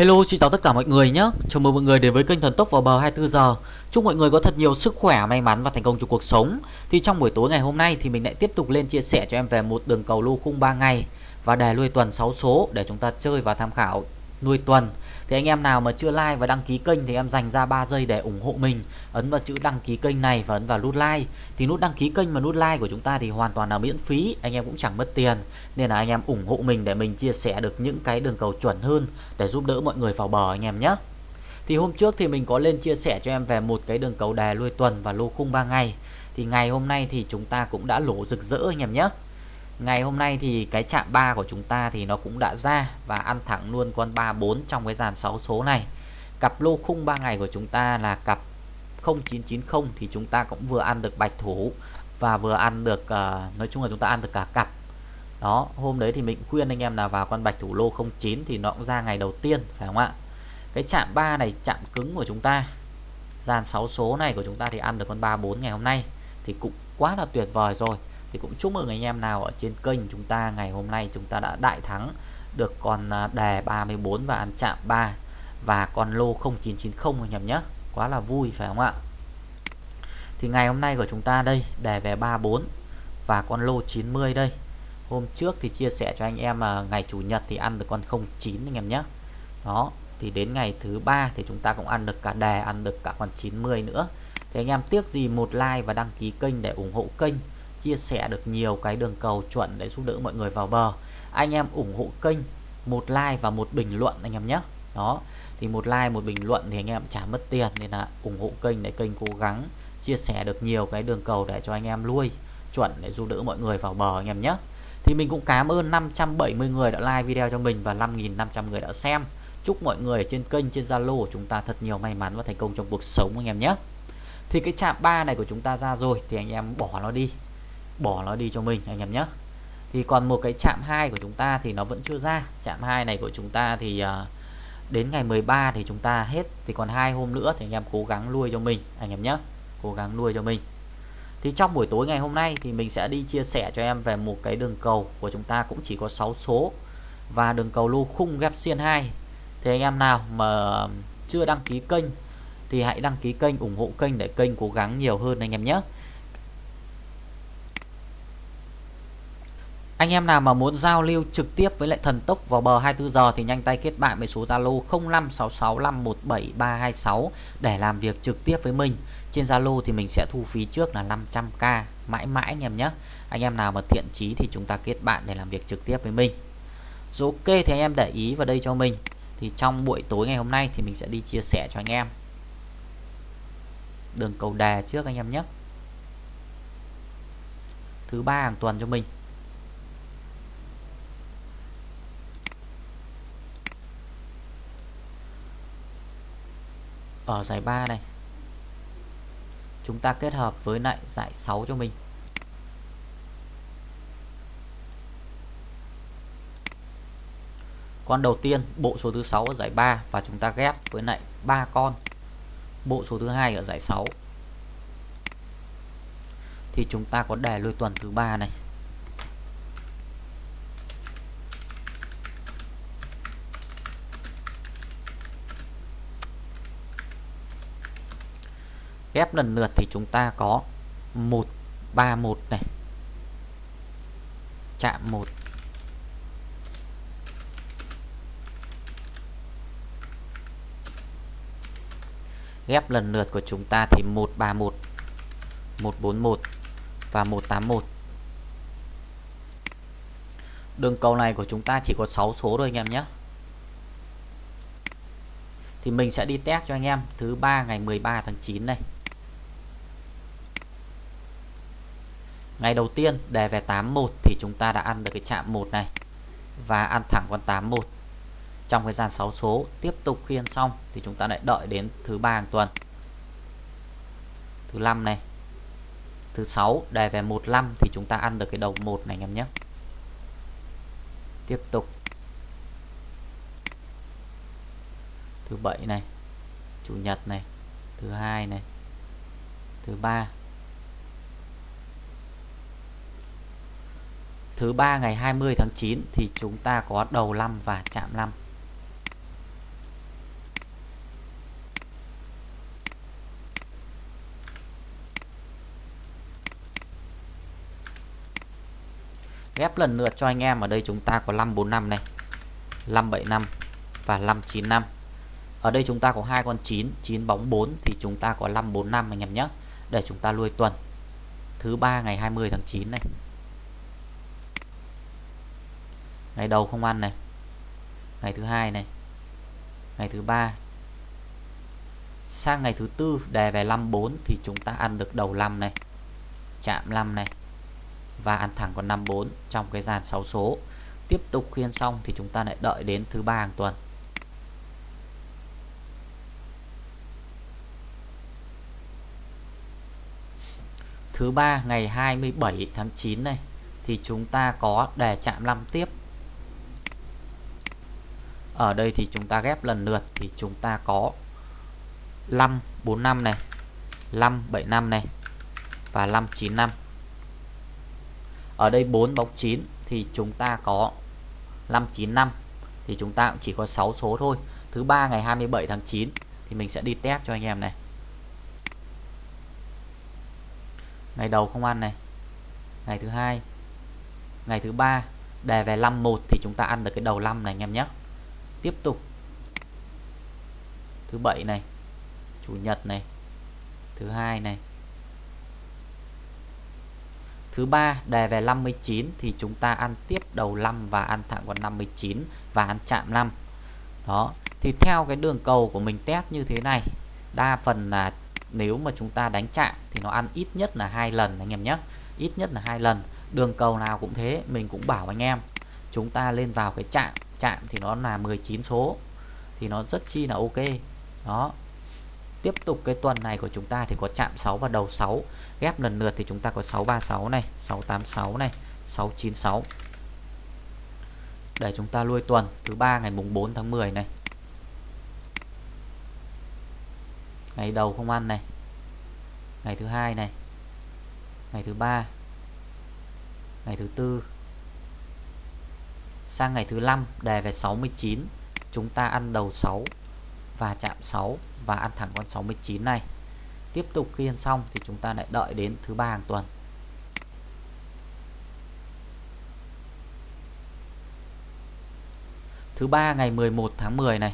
Hello xin chào tất cả mọi người nhé. Chào mừng mọi người đến với kênh Thần Tốc vào bờ 24 giờ. Chúc mọi người có thật nhiều sức khỏe, may mắn và thành công trong cuộc sống. Thì trong buổi tối ngày hôm nay thì mình lại tiếp tục lên chia sẻ cho em về một đường cầu lô khung 3 ngày Và đề nuôi tuần 6 số để chúng ta chơi và tham khảo nuôi tuần thì anh em nào mà chưa like và đăng ký kênh thì em dành ra 3 giây để ủng hộ mình, ấn vào chữ đăng ký kênh này và ấn vào nút like. Thì nút đăng ký kênh và nút like của chúng ta thì hoàn toàn là miễn phí, anh em cũng chẳng mất tiền. Nên là anh em ủng hộ mình để mình chia sẻ được những cái đường cầu chuẩn hơn để giúp đỡ mọi người vào bờ anh em nhé. Thì hôm trước thì mình có lên chia sẻ cho em về một cái đường cầu đè lui tuần và lô khung 3 ngày. Thì ngày hôm nay thì chúng ta cũng đã lỗ rực rỡ anh em nhé. Ngày hôm nay thì cái chạm 3 của chúng ta thì nó cũng đã ra và ăn thẳng luôn con 34 trong cái dàn 6 số này. Cặp lô khung 3 ngày của chúng ta là cặp 0990 thì chúng ta cũng vừa ăn được bạch thủ và vừa ăn được uh, nói chung là chúng ta ăn được cả cặp. Đó, hôm đấy thì mình khuyên anh em là vào con bạch thủ lô 09 thì nó cũng ra ngày đầu tiên phải không ạ? Cái chạm 3 này chạm cứng của chúng ta dàn 6 số này của chúng ta thì ăn được con 34 ngày hôm nay thì cũng quá là tuyệt vời rồi thì cũng chúc mừng anh em nào ở trên kênh chúng ta ngày hôm nay chúng ta đã đại thắng được con à, đề 34 và ăn chạm 3 và con lô 0990 anh em nhé. Quá là vui, phải không ạ? Thì ngày hôm nay của chúng ta đây, đề về 34 và con lô 90 đây. Hôm trước thì chia sẻ cho anh em mà ngày chủ nhật thì ăn được con 09 anh em nhé. Đó, thì đến ngày thứ ba thì chúng ta cũng ăn được cả đề, ăn được cả con 90 nữa. Thì anh em tiếc gì một like và đăng ký kênh để ủng hộ kênh chia sẻ được nhiều cái đường cầu chuẩn để giúp đỡ mọi người vào bờ. Anh em ủng hộ kênh một like và một bình luận anh em nhé. Đó, thì một like, một bình luận thì anh em trả mất tiền nên là ủng hộ kênh để kênh cố gắng chia sẻ được nhiều cái đường cầu để cho anh em nuôi chuẩn để giúp đỡ mọi người vào bờ anh em nhé. Thì mình cũng cảm ơn 570 người đã like video cho mình và 5.500 người đã xem. Chúc mọi người ở trên kênh, trên Zalo của chúng ta thật nhiều may mắn và thành công trong cuộc sống anh em nhé. Thì cái chạm 3 này của chúng ta ra rồi thì anh em bỏ nó đi bỏ nó đi cho mình anh em nhé. Thì còn một cái chạm 2 của chúng ta thì nó vẫn chưa ra. Chạm 2 này của chúng ta thì uh, đến ngày 13 thì chúng ta hết. Thì còn hai hôm nữa thì anh em cố gắng nuôi cho mình anh em nhé. Cố gắng nuôi cho mình. Thì trong buổi tối ngày hôm nay thì mình sẽ đi chia sẻ cho em về một cái đường cầu của chúng ta cũng chỉ có 6 số. Và đường cầu lô khung ghép xiên 2 thì anh em nào mà chưa đăng ký kênh thì hãy đăng ký kênh ủng hộ kênh để kênh cố gắng nhiều hơn anh em nhé. Anh em nào mà muốn giao lưu trực tiếp với lại thần tốc vào bờ 24 giờ thì nhanh tay kết bạn với số Zalo 0566517326 để làm việc trực tiếp với mình. Trên Zalo thì mình sẽ thu phí trước là 500k mãi mãi anh em nhé. Anh em nào mà thiện chí thì chúng ta kết bạn để làm việc trực tiếp với mình. Rồi ok, thì anh em để ý vào đây cho mình. Thì trong buổi tối ngày hôm nay thì mình sẽ đi chia sẻ cho anh em. Đường cầu đề trước anh em nhé. Thứ ba hàng tuần cho mình. Ở giải 3 này. Chúng ta kết hợp với lại giải 6 cho mình. Con đầu tiên, bộ số thứ 6 ở giải 3 và chúng ta ghép với lại ba con. Bộ số thứ hai ở giải 6 thì chúng ta có đề lôi tuần thứ ba này. Ghép lần lượt thì chúng ta có 131 này, chạm 1 ghép lần lượt của chúng ta thì 131 141 và 181 đường cầu này của chúng ta chỉ có 6 số thôi anh em nhé. Thì mình sẽ đi test cho anh em thứ ba ngày 13 tháng 9 này. Ngày đầu tiên đề về 81 thì chúng ta đã ăn được cái chạm 1 này và ăn thẳng con 81 trong cái gian 6 số, tiếp tục khiên xong thì chúng ta lại đợi đến thứ ba hàng tuần. Thứ năm này. Thứ sáu đề về 15 thì chúng ta ăn được cái đầu 1 này, anh em nhé. Tiếp tục. Thứ bảy này. Chủ nhật này. Thứ hai này. Thứ ba. thứ ba ngày 20 tháng 9 thì chúng ta có đầu năm và chạm năm. ghép lần lượt cho anh em, ở đây chúng ta có 545 này 575 và 595 ở đây chúng ta có hai con 9 9 bóng 4 thì chúng ta có 545 anh em nhé, để chúng ta nuôi tuần. Thứ ba ngày 20 tháng 9 này ngày đầu không ăn này. Ngày thứ hai này. Ngày thứ ba. Sang ngày thứ tư đề về 54 thì chúng ta ăn được đầu 5 này, chạm 5 này, và ăn thẳng con 54 trong cái dàn 6 số. Tiếp tục khiên xong thì chúng ta lại đợi đến thứ ba hàng tuần. Thứ ba, ngày 27 tháng 9 này, thì chúng ta có đề chạm 5 tiếp ở đây thì chúng ta ghép lần lượt thì chúng ta có 5 45 này 5 75 này và 5 95 ở đây 4 bóng 9 thì chúng ta có 595 thì chúng ta cũng chỉ có 6 số thôi. Thứ ba ngày 27 tháng 9 thì mình sẽ đi test cho anh em này. Ngày đầu không ăn này. Ngày thứ hai, ngày thứ ba đề về 51 thì chúng ta ăn được cái đầu 5 này anh em nhé tiếp tục. Thứ bảy này. Chủ nhật này. Thứ hai này. Thứ ba đề về 59 thì chúng ta ăn tiếp đầu 5 và ăn thẳng vào 59 và ăn chạm 5 đó. Thì theo cái đường cầu của mình test như thế này, đa phần là nếu mà chúng ta đánh chạm thì nó ăn ít nhất là hai lần, anh em nhé. Ít nhất là hai lần. Đường cầu nào cũng thế, mình cũng bảo anh em, chúng ta lên vào cái chạm chạm thì nó là 19 số, thì nó rất chi là ok. Đó. Tiếp tục cái tuần này của chúng ta thì có chạm 6 và đầu 6 ghép lần lượt thì chúng ta có 636 này 686 này 696 để chúng ta lui tuần, thứ ba ngày mùng 4 tháng 10 này. Ngày đầu không ăn này. Ngày thứ hai này. Ngày thứ ba. Ngày thứ tư sang ngày thứ 5 đề về 69 chúng ta ăn đầu 6 và chạm 6 và ăn thẳng con 69 này. Tiếp tục khi ăn xong thì chúng ta lại đợi đến thứ ba hàng tuần. Thứ ba ngày 11 tháng 10 này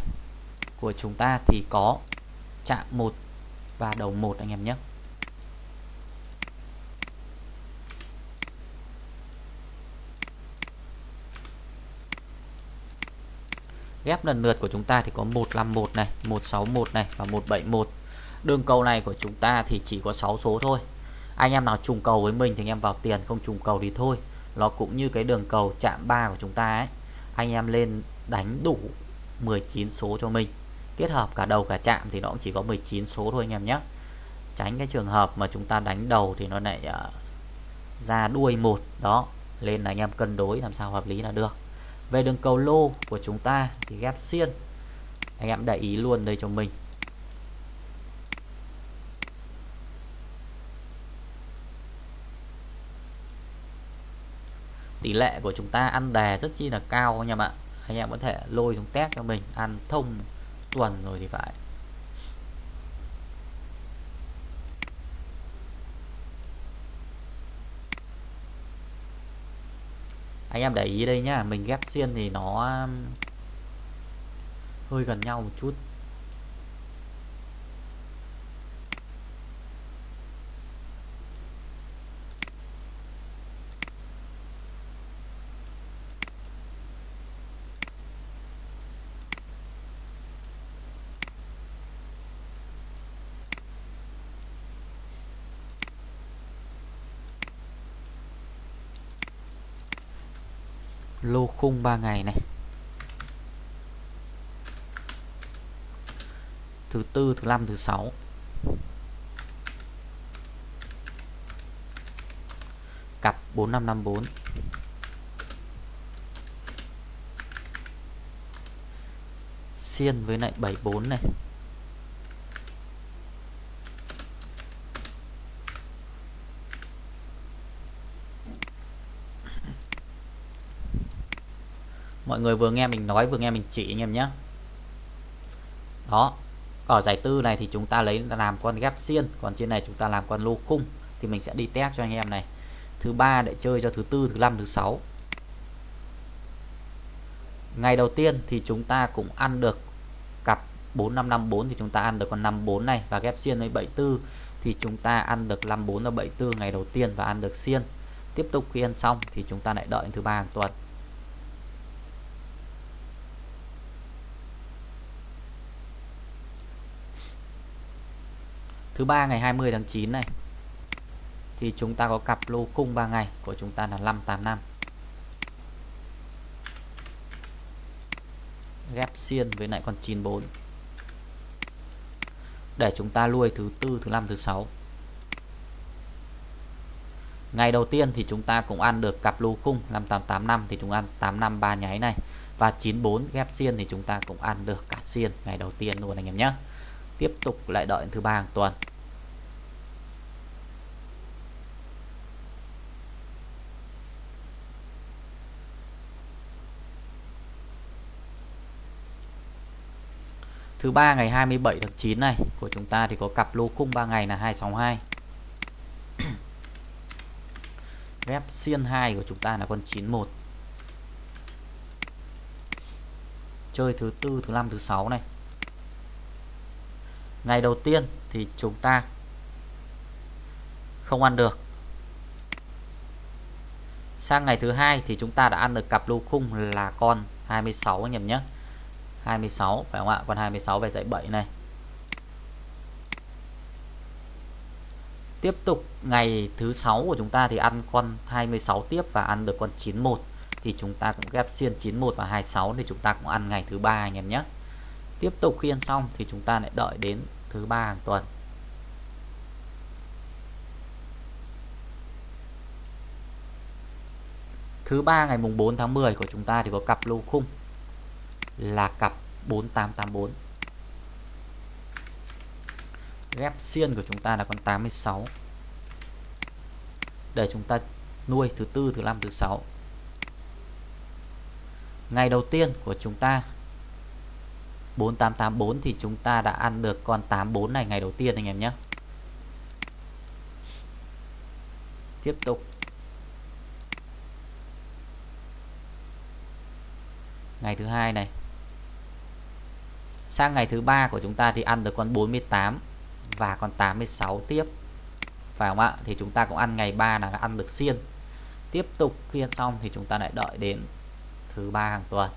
của chúng ta thì có chạm 1 và đầu 1 anh em nhé. Ghép lần lượt của chúng ta thì có 151 này 161 này và 171 đường cầu này của chúng ta thì chỉ có 6 số thôi. Anh em nào trùng cầu với mình thì anh em vào tiền không trùng cầu thì thôi. Nó cũng như cái đường cầu chạm 3 của chúng ta ấy. Anh em lên đánh đủ 19 số cho mình. Kết hợp cả đầu cả chạm thì nó cũng chỉ có 19 số thôi anh em nhé. Tránh cái trường hợp mà chúng ta đánh đầu thì nó lại uh, ra đuôi một. Đó lên là anh em cân đối làm sao hợp lý là được về đường cầu lô của chúng ta thì ghép xiên. Anh em để ý luôn đây cho mình. Tỷ lệ của chúng ta ăn đề rất chi là cao anh em ạ anh em có thể lôi xuống test cho mình. Ăn thông tuần rồi thì phải. Anh em để ý đây nhá, mình ghép xiên thì nó um, hơi gần nhau một chút. Lô khung 3 ngày này. Thứ tư, thứ năm, thứ sáu. Cặp 4554 xiên với lại 74 này. Mọi người vừa nghe mình nói, vừa nghe mình chỉ anh em nhé. Đó, ở giải tư này thì chúng ta lấy làm con ghép xiên, còn trên này chúng ta làm con lô khung, thì mình sẽ đi test cho anh em này. Thứ ba để chơi cho thứ tư, thứ năm, thứ sáu. Ngày đầu tiên thì chúng ta cũng ăn được cặp 4554 thì chúng ta ăn được con 54 này và ghép xiên với 74 thì chúng ta ăn được 54 và 74 ngày đầu tiên và ăn được xiên. Tiếp tục khi ăn xong thì chúng ta lại đợi thứ ba hàng tuần. Thứ ba ngày 20 tháng 9 này, thì chúng ta có cặp lô khung 3 ngày của chúng ta là 585 ghép xiên với lại con 94 để chúng ta nuôi thứ tư, thứ năm, thứ sáu. Ngày đầu tiên thì chúng ta cũng ăn được cặp lô khung 5885 thì chúng ăn 853 nháy này. Và 94 ghép xiên thì chúng ta cũng ăn được cả xiên ngày đầu tiên luôn anh em nhé tiếp tục lại đợi thứ ba hàng tuần Thứ ba ngày 27 tháng 9 này của chúng ta thì có cặp lô khung 3 ngày là 262. Ghép xiên 2 của chúng ta là con 91. Chơi thứ tư, thứ năm, thứ sáu này. Ngày đầu tiên thì chúng ta không ăn được. Sang ngày thứ hai thì chúng ta đã ăn được cặp lô khung là con 26 anh em nhé. 26 phải không ạ con 26 về dãy 7 này tiếp tục, ngày thứ sáu của chúng ta thì ăn con 26 tiếp và ăn được con 91 thì chúng ta cũng ghép xiên 91 và 26 thì chúng ta cũng ăn ngày thứ ba anh em nhé tiếp tục khi ăn xong thì chúng ta lại đợi đến thứ ba hàng tuần. Thứ ba ngày mùng 4 tháng 10 của chúng ta thì có cặp lô khung là cặp 4884 ghép xiên của chúng ta là con 86 để chúng ta nuôi thứ tư, thứ năm, thứ sáu. Ngày đầu tiên của chúng ta 4884 thì chúng ta đã ăn được con 84 này ngày đầu tiên anh em nhé. Tiếp tục. Ngày thứ hai này. Sang ngày thứ ba của chúng ta thì ăn được con 48 và con 86 tiếp. Phải không ạ? Thì chúng ta cũng ăn ngày 3 là ăn được xiên. Tiếp tục khi ăn xong thì chúng ta lại đợi đến thứ ba hàng tuần.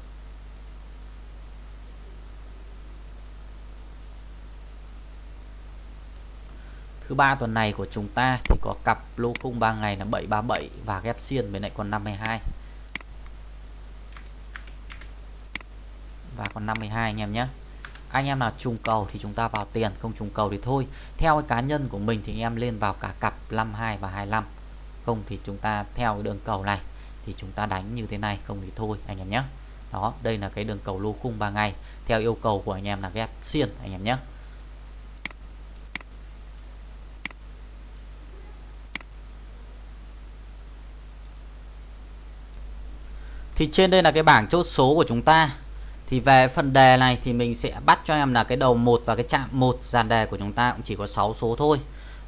Thứ ba tuần này của chúng ta thì có cặp lô khung 3 ngày là 737 và ghép xiên với lại con 52 và con 52 anh em nhé. Anh em nào trùng cầu thì chúng ta vào tiền, không trùng cầu thì thôi. Theo cái cá nhân của mình thì anh em lên vào cả cặp 52 và 25 không thì chúng ta theo cái đường cầu này thì chúng ta đánh như thế này, không thì thôi anh em nhé. Đó, đây là cái đường cầu lô khung 3 ngày. Theo yêu cầu của anh em là ghép xiên anh em nhé. Thì trên đây là cái bảng chốt số của chúng ta. Thì về phần đề này thì mình sẽ bắt cho em là cái đầu 1 và cái chạm 1 dàn đề của chúng ta cũng chỉ có 6 số thôi.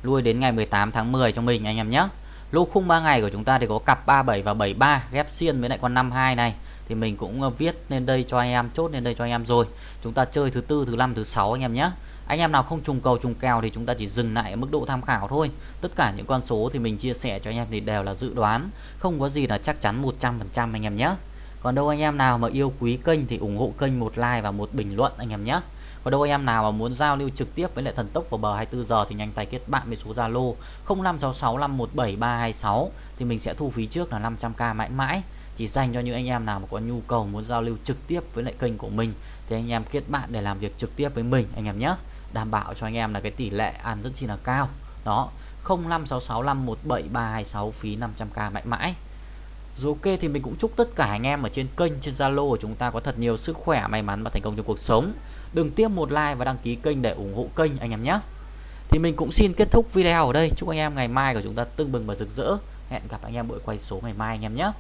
Lui đến ngày 18 tháng 10 cho mình anh em nhé. Lô khung 3 ngày của chúng ta thì có cặp 37 và 73 ghép xiên với lại con 52 này. Thì mình cũng ờ, viết lên đây cho anh em, chốt lên đây cho anh em rồi. Chúng ta chơi thứ tư, thứ năm, thứ sáu anh em nhé anh em nào không trùng cầu, trùng kèo thì chúng ta chỉ dừng lại ở mức độ tham khảo thôi. Tất cả những con số thì mình chia sẻ cho anh em thì đều là dự đoán. Không có gì là chắc chắn 100% anh em nhé. Còn đâu anh em nào mà yêu quý kênh thì ủng hộ kênh một like và một bình luận anh em nhé. Còn đâu anh em nào mà muốn giao lưu trực tiếp với lại thần tốc vào bờ 24 giờ thì nhanh tay kết bạn với số Zalo 0566517326 thì mình sẽ thu phí trước là 500k mãi mãi. Chỉ dành cho những anh em nào mà có nhu cầu muốn giao lưu trực tiếp với lại kênh của mình thì anh em kết bạn để làm việc trực tiếp với mình anh em nhé đảm bảo cho anh em là cái tỷ lệ ăn rất chi là cao đó 0566517326 phí 500k mãi mãi rồi ok thì mình cũng chúc tất cả anh em ở trên kênh trên Zalo của chúng ta có thật nhiều sức khỏe, may mắn và thành công trong cuộc sống. Đừng tiếp một like và đăng ký kênh để ủng hộ kênh anh em nhé. Thì mình cũng xin kết thúc video ở đây. Chúc anh em ngày mai của chúng ta tưng bừng và rực rỡ. Hẹn gặp anh em buổi quay số ngày mai anh em nhé.